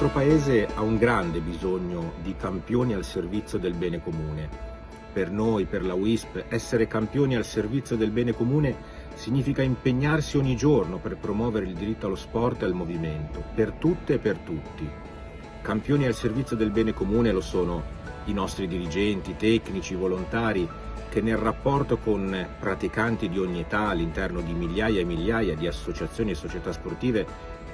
nostro Paese ha un grande bisogno di campioni al servizio del bene comune. Per noi, per la WISP, essere campioni al servizio del bene comune significa impegnarsi ogni giorno per promuovere il diritto allo sport e al movimento, per tutte e per tutti. Campioni al servizio del bene comune lo sono i nostri dirigenti, tecnici, volontari, che nel rapporto con praticanti di ogni età all'interno di migliaia e migliaia di associazioni e società sportive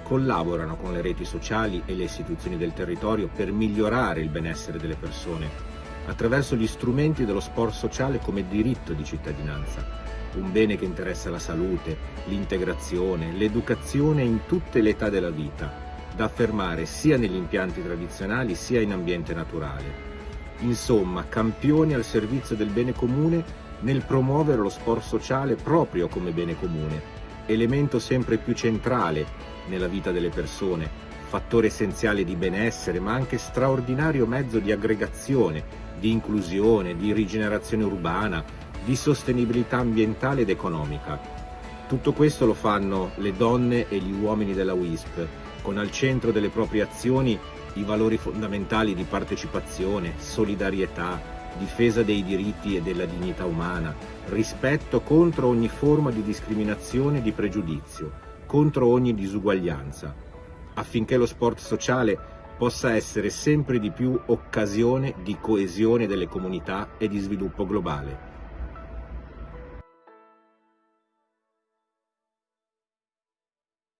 collaborano con le reti sociali e le istituzioni del territorio per migliorare il benessere delle persone attraverso gli strumenti dello sport sociale come diritto di cittadinanza, un bene che interessa la salute, l'integrazione, l'educazione in tutte le età della vita, da affermare sia negli impianti tradizionali sia in ambiente naturale. Insomma, campioni al servizio del bene comune nel promuovere lo sport sociale proprio come bene comune, elemento sempre più centrale nella vita delle persone, fattore essenziale di benessere, ma anche straordinario mezzo di aggregazione, di inclusione, di rigenerazione urbana, di sostenibilità ambientale ed economica. Tutto questo lo fanno le donne e gli uomini della WISP, con al centro delle proprie azioni i valori fondamentali di partecipazione, solidarietà, difesa dei diritti e della dignità umana, rispetto contro ogni forma di discriminazione e di pregiudizio, contro ogni disuguaglianza, affinché lo sport sociale possa essere sempre di più occasione di coesione delle comunità e di sviluppo globale.